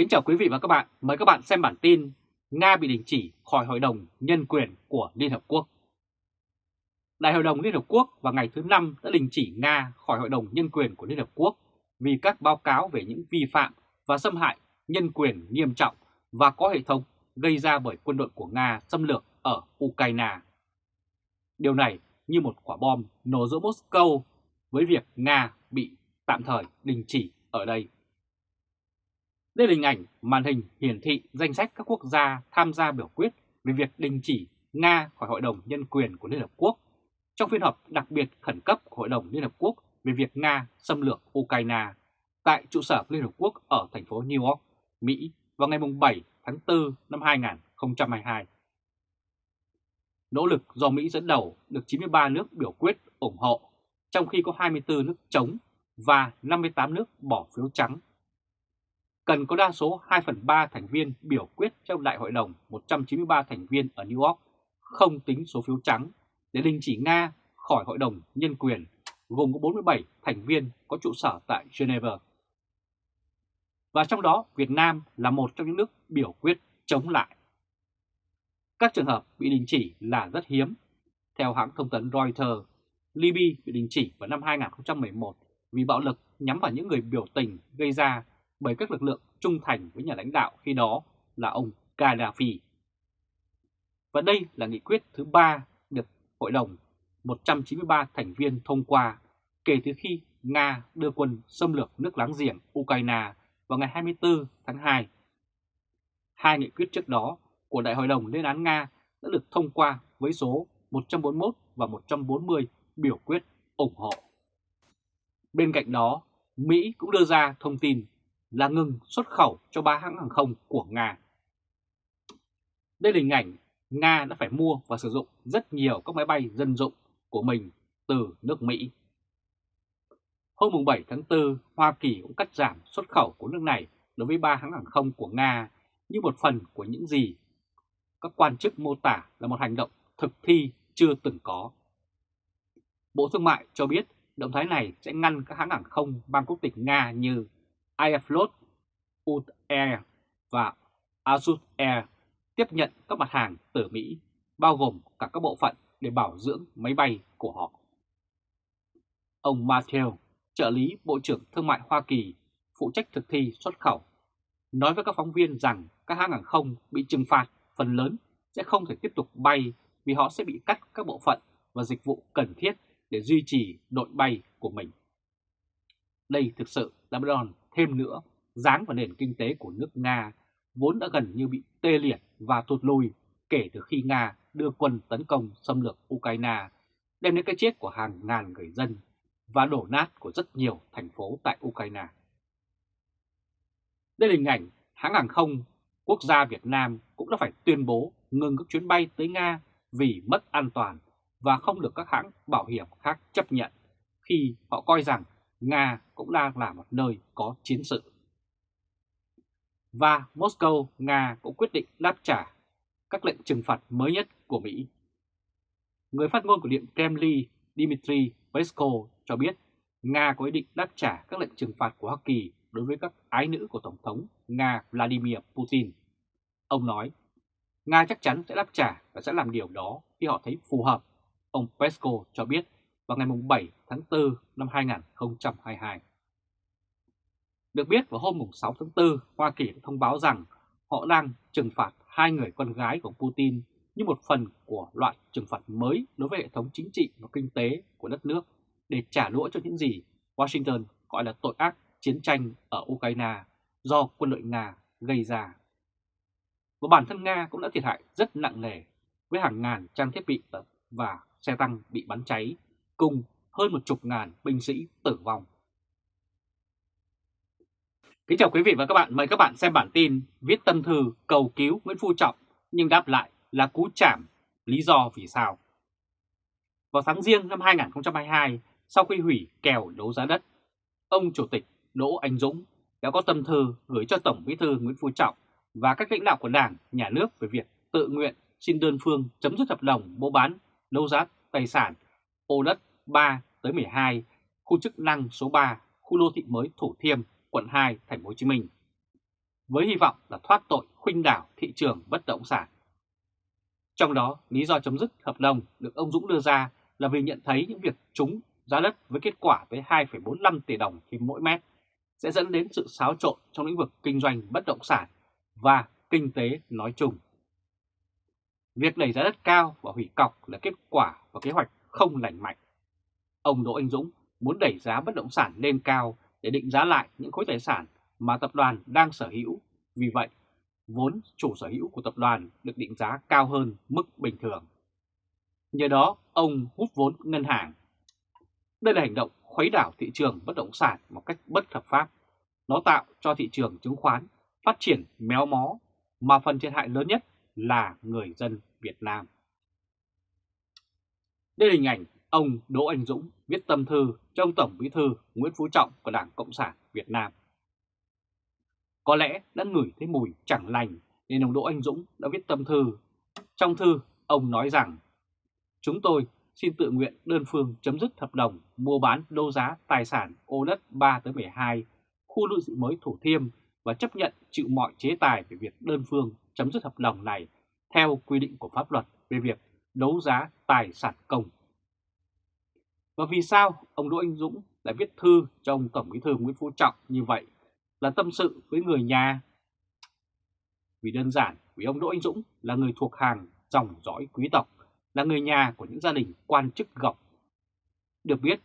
Kính chào quý vị và các bạn, mời các bạn xem bản tin Nga bị đình chỉ khỏi Hội đồng Nhân quyền của Liên Hợp Quốc. Đại hội đồng Liên Hợp Quốc vào ngày thứ Năm đã đình chỉ Nga khỏi Hội đồng Nhân quyền của Liên Hợp Quốc vì các báo cáo về những vi phạm và xâm hại nhân quyền nghiêm trọng và có hệ thống gây ra bởi quân đội của Nga xâm lược ở Ukraine. Điều này như một quả bom nổ giữa Moscow với việc Nga bị tạm thời đình chỉ ở đây. Đây là hình ảnh màn hình hiển thị danh sách các quốc gia tham gia biểu quyết về việc đình chỉ Nga khỏi Hội đồng Nhân quyền của Liên Hợp Quốc trong phiên họp đặc biệt khẩn cấp của Hội đồng Liên Hợp Quốc về việc Nga xâm lược Ukraine tại trụ sở Liên Hợp Quốc ở thành phố New York, Mỹ vào ngày 7 tháng 4 năm 2022. Nỗ lực do Mỹ dẫn đầu được 93 nước biểu quyết ủng hộ, trong khi có 24 nước chống và 58 nước bỏ phiếu trắng cần có đa số 2 phần 3 thành viên biểu quyết trong Đại hội đồng 193 thành viên ở New York không tính số phiếu trắng để đình chỉ Nga khỏi Hội đồng Nhân quyền gồm có 47 thành viên có trụ sở tại Geneva. Và trong đó Việt Nam là một trong những nước biểu quyết chống lại. Các trường hợp bị đình chỉ là rất hiếm. Theo hãng thông tấn Reuters, Libya bị đình chỉ vào năm 2011 vì bạo lực nhắm vào những người biểu tình gây ra bởi các lực lượng trung thành với nhà lãnh đạo khi đó là ông Gaddafi. Và đây là nghị quyết thứ ba được Hội đồng 193 thành viên thông qua kể từ khi Nga đưa quân xâm lược nước láng giềng Ukraine vào ngày 24 tháng 2. Hai nghị quyết trước đó của Đại hội đồng lên án Nga đã được thông qua với số 141 và 140 biểu quyết ủng hộ. Bên cạnh đó, Mỹ cũng đưa ra thông tin là ngừng xuất khẩu cho ba hãng hàng không của Nga. Đây là hình ảnh Nga đã phải mua và sử dụng rất nhiều các máy bay dân dụng của mình từ nước Mỹ. Hôm 7 tháng 4, Hoa Kỳ cũng cắt giảm xuất khẩu của nước này đối với ba hãng hàng không của Nga như một phần của những gì các quan chức mô tả là một hành động thực thi chưa từng có. Bộ Thương mại cho biết động thái này sẽ ngăn các hãng hàng không mang quốc tịch Nga như Airflot, UT Air và Azut Air tiếp nhận các mặt hàng từ Mỹ, bao gồm cả các bộ phận để bảo dưỡng máy bay của họ. Ông Matthew, trợ lý Bộ trưởng Thương mại Hoa Kỳ, phụ trách thực thi xuất khẩu, nói với các phóng viên rằng các hãng hàng không bị trừng phạt phần lớn sẽ không thể tiếp tục bay vì họ sẽ bị cắt các bộ phận và dịch vụ cần thiết để duy trì đội bay của mình. Đây thực sự là một đòn thêm nữa dáng vào nền kinh tế của nước Nga vốn đã gần như bị tê liệt và tụt lùi kể từ khi Nga đưa quân tấn công xâm lược Ukraine, đem đến cái chết của hàng ngàn người dân và đổ nát của rất nhiều thành phố tại Ukraine. Đây là hình ảnh hãng hàng không quốc gia Việt Nam cũng đã phải tuyên bố ngừng các chuyến bay tới Nga vì mất an toàn và không được các hãng bảo hiểm khác chấp nhận khi họ coi rằng Nga cũng đang là một nơi có chiến sự. Và Moscow, Nga cũng quyết định đáp trả các lệnh trừng phạt mới nhất của Mỹ. Người phát ngôn của Điện Kremlin Dmitry Peskov cho biết Nga có ý định đáp trả các lệnh trừng phạt của Hoa Kỳ đối với các ái nữ của Tổng thống Nga Vladimir Putin. Ông nói, Nga chắc chắn sẽ đáp trả và sẽ làm điều đó khi họ thấy phù hợp. Ông Peskov cho biết vào ngày 7 tháng 4 năm 2022. Được biết vào hôm 6 tháng 4, Hoa Kỳ đã thông báo rằng họ đang trừng phạt hai người con gái của Putin như một phần của loại trừng phạt mới đối với hệ thống chính trị và kinh tế của đất nước để trả đũa cho những gì Washington gọi là tội ác chiến tranh ở Ukraine do quân đội Nga gây ra. Và bản thân Nga cũng đã thiệt hại rất nặng nề với hàng ngàn trang thiết bị và xe tăng bị bắn cháy cùng hơn một chục ngàn binh sĩ tử vong. Kính chào quý vị và các bạn, mời các bạn xem bản tin viết tâm thư cầu cứu Nguyễn Phú Trọng nhưng đáp lại là cú chạm, lý do vì sao. Vào tháng riêng năm 2022, sau khi hủy kèo đấu giá đất, ông Chủ tịch Đỗ Anh Dũng đã có tâm thư gửi cho Tổng Bí thư Nguyễn Phú Trọng và các lãnh đạo của Đảng, Nhà nước về việc tự nguyện xin đơn phương chấm dứt hợp đồng mua bán, đấu giá tài sản, ô đất 3 tới 12, khu chức năng số 3, khu đô thị mới Thủ Thiêm, quận 2, thành phố Hồ Chí Minh. với hy vọng là thoát tội khuynh đảo thị trường bất động sản. Trong đó, lý do chấm dứt hợp đồng được ông Dũng đưa ra là vì nhận thấy những việc trúng giá đất với kết quả tới 2,45 tỷ đồng trên mỗi mét sẽ dẫn đến sự xáo trộn trong lĩnh vực kinh doanh bất động sản và kinh tế nói chung. Việc đẩy giá đất cao và hủy cọc là kết quả và kế hoạch không lành mạnh. Ông Đỗ Anh Dũng muốn đẩy giá bất động sản lên cao để định giá lại những khối tài sản mà tập đoàn đang sở hữu. Vì vậy, vốn chủ sở hữu của tập đoàn được định giá cao hơn mức bình thường. Nhờ đó, ông hút vốn ngân hàng. Đây là hành động khuấy đảo thị trường bất động sản một cách bất hợp pháp. Nó tạo cho thị trường chứng khoán phát triển méo mó, mà phần thiệt hại lớn nhất là người dân Việt Nam. Đây là hình ảnh ông Đỗ Anh Dũng viết tâm thư cho ông Tổng Bí thư Nguyễn Phú Trọng của Đảng Cộng sản Việt Nam. Có lẽ đã ngửi thấy mùi chẳng lành nên ông Đỗ Anh Dũng đã viết tâm thư. Trong thư, ông nói rằng Chúng tôi xin tự nguyện đơn phương chấm dứt hợp đồng mua bán đô giá tài sản ô đất 3-12 khu đô thị mới Thủ Thiêm và chấp nhận chịu mọi chế tài về việc đơn phương chấm dứt hợp đồng này theo quy định của pháp luật về việc đấu giá tài sản công. Và vì sao ông Đỗ Anh Dũng lại viết thư cho ông Tổng Bí thư Nguyễn Phú Trọng như vậy là tâm sự với người nhà? Vì đơn giản, vì ông Đỗ Anh Dũng là người thuộc hàng dòng dõi quý tộc, là người nhà của những gia đình quan chức gọc. Được biết,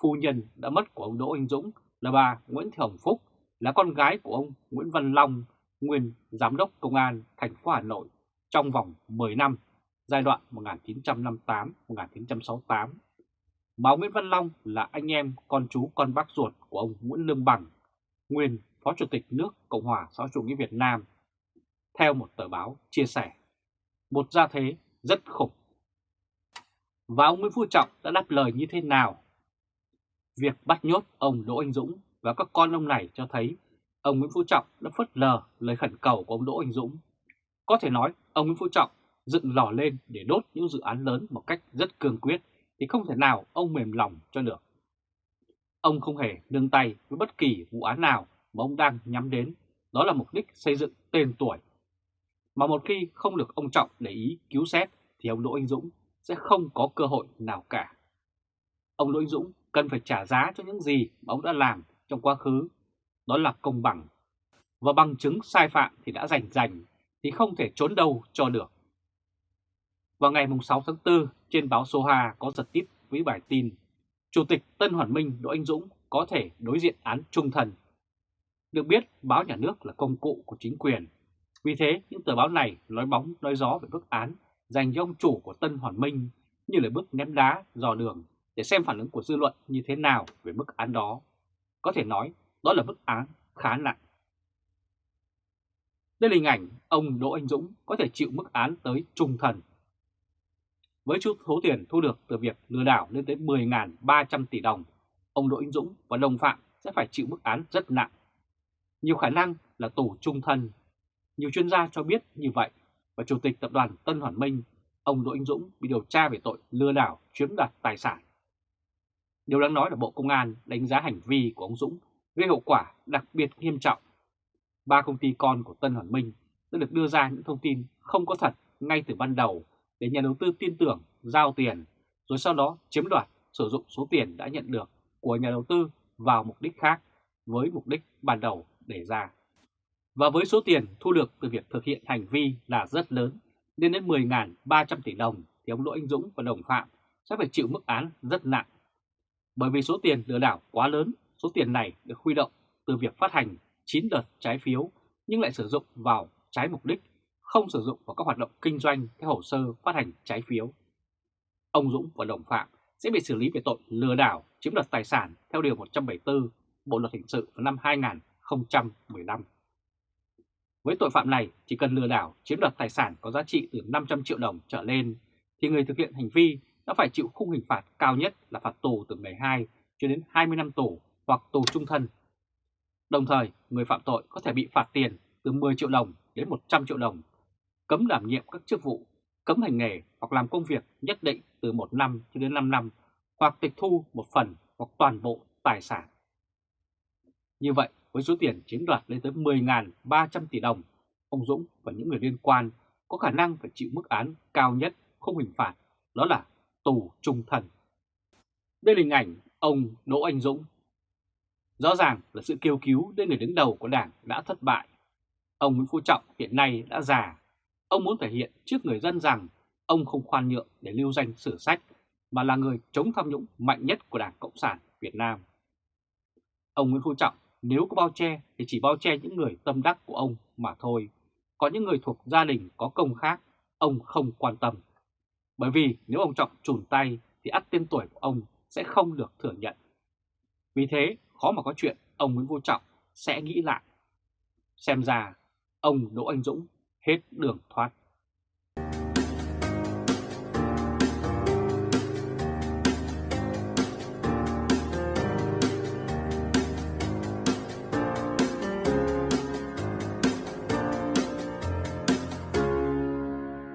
phu nhân đã mất của ông Đỗ Anh Dũng là bà Nguyễn Thị Hồng Phúc, là con gái của ông Nguyễn Văn Long, nguyên Giám đốc Công an thành phố Hà Nội trong vòng 10 năm, giai đoạn 1958-1968. Báo Nguyễn Văn Long là anh em con chú con bác ruột của ông Nguyễn Lương Bằng, nguyên Phó Chủ tịch nước Cộng hòa xã hội chủ nghĩa Việt Nam. Theo một tờ báo chia sẻ, một gia thế rất khủng. Và ông Nguyễn Phú Trọng đã đáp lời như thế nào? Việc bắt nhốt ông Đỗ Anh Dũng và các con ông này cho thấy ông Nguyễn Phú Trọng đã phớt lờ lời khẩn cầu của ông Đỗ Anh Dũng. Có thể nói ông Nguyễn Phú Trọng dựng lò lên để đốt những dự án lớn một cách rất cương quyết thì không thể nào ông mềm lòng cho được. Ông không hề nương tay với bất kỳ vụ án nào mà ông đang nhắm đến, đó là mục đích xây dựng tên tuổi. Mà một khi không được ông Trọng để ý cứu xét thì ông Đỗ Anh Dũng sẽ không có cơ hội nào cả. Ông Đỗ Anh Dũng cần phải trả giá cho những gì mà ông đã làm trong quá khứ, đó là công bằng. Và bằng chứng sai phạm thì đã rành rành, thì không thể trốn đâu cho được. Vào ngày 6 tháng 4, trên báo Số có giật tít với bài tin Chủ tịch Tân Hoàn Minh Đỗ Anh Dũng có thể đối diện án trung thần. Được biết, báo nhà nước là công cụ của chính quyền. Vì thế, những tờ báo này nói bóng nói gió về bức án dành cho ông chủ của Tân Hoàn Minh như là bức ném đá dò đường để xem phản ứng của dư luận như thế nào về bức án đó. Có thể nói đó là bức án khá nặng. Đây là hình ảnh ông Đỗ Anh Dũng có thể chịu mức án tới trung thần. Với chút số tiền thu được từ việc lừa đảo lên tới 10.300 tỷ đồng, ông Đỗ Anh Dũng và đồng phạm sẽ phải chịu mức án rất nặng. Nhiều khả năng là tù trung thân. Nhiều chuyên gia cho biết như vậy và Chủ tịch Tập đoàn Tân Hoàn Minh, ông Đỗ Anh Dũng bị điều tra về tội lừa đảo chiếm đoạt tài sản. Điều đáng nói là Bộ Công an đánh giá hành vi của ông Dũng gây hậu quả đặc biệt nghiêm trọng. Ba công ty con của Tân Hoàn Minh đã được đưa ra những thông tin không có thật ngay từ ban đầu để nhà đầu tư tin tưởng giao tiền, rồi sau đó chiếm đoạt sử dụng số tiền đã nhận được của nhà đầu tư vào mục đích khác với mục đích ban đầu đề ra. Và với số tiền thu được từ việc thực hiện hành vi là rất lớn, lên đến 10.300 tỷ đồng thì ông Đỗ Anh Dũng và đồng phạm sẽ phải chịu mức án rất nặng. Bởi vì số tiền lừa đảo quá lớn, số tiền này được huy động từ việc phát hành 9 đợt trái phiếu nhưng lại sử dụng vào trái mục đích, không sử dụng vào các hoạt động kinh doanh theo hồ sơ phát hành trái phiếu. Ông Dũng và đồng phạm sẽ bị xử lý về tội lừa đảo chiếm đoạt tài sản theo Điều 174 Bộ Luật Hình sự vào năm 2015. Với tội phạm này, chỉ cần lừa đảo chiếm đoạt tài sản có giá trị từ 500 triệu đồng trở lên, thì người thực hiện hành vi đã phải chịu khung hình phạt cao nhất là phạt tù từ 12 cho đến 20 năm tù hoặc tù trung thân. Đồng thời, người phạm tội có thể bị phạt tiền từ 10 triệu đồng đến 100 triệu đồng, cấm đảm nhiệm các chức vụ, cấm hành nghề hoặc làm công việc nhất định từ 1 năm cho đến 5 năm, hoặc tịch thu một phần hoặc toàn bộ tài sản. Như vậy, với số tiền chiếm đoạt lên tới 10.300 tỷ đồng, ông Dũng và những người liên quan có khả năng phải chịu mức án cao nhất không hình phạt, đó là tù trung thân. Đây là hình ảnh ông Đỗ Anh Dũng. Rõ ràng là sự kêu cứu đến người đứng đầu của Đảng đã thất bại. Ông Nguyễn Phú Trọng hiện nay đã già. Ông muốn thể hiện trước người dân rằng ông không khoan nhượng để lưu danh sử sách, mà là người chống tham nhũng mạnh nhất của Đảng Cộng sản Việt Nam. Ông Nguyễn Phú Trọng nếu có bao che thì chỉ bao che những người tâm đắc của ông mà thôi. Có những người thuộc gia đình có công khác, ông không quan tâm. Bởi vì nếu ông Trọng trùn tay thì ắt tên tuổi của ông sẽ không được thừa nhận. Vì thế khó mà có chuyện ông Nguyễn Phú Trọng sẽ nghĩ lại. Xem ra ông Đỗ Anh Dũng hết đường thoát.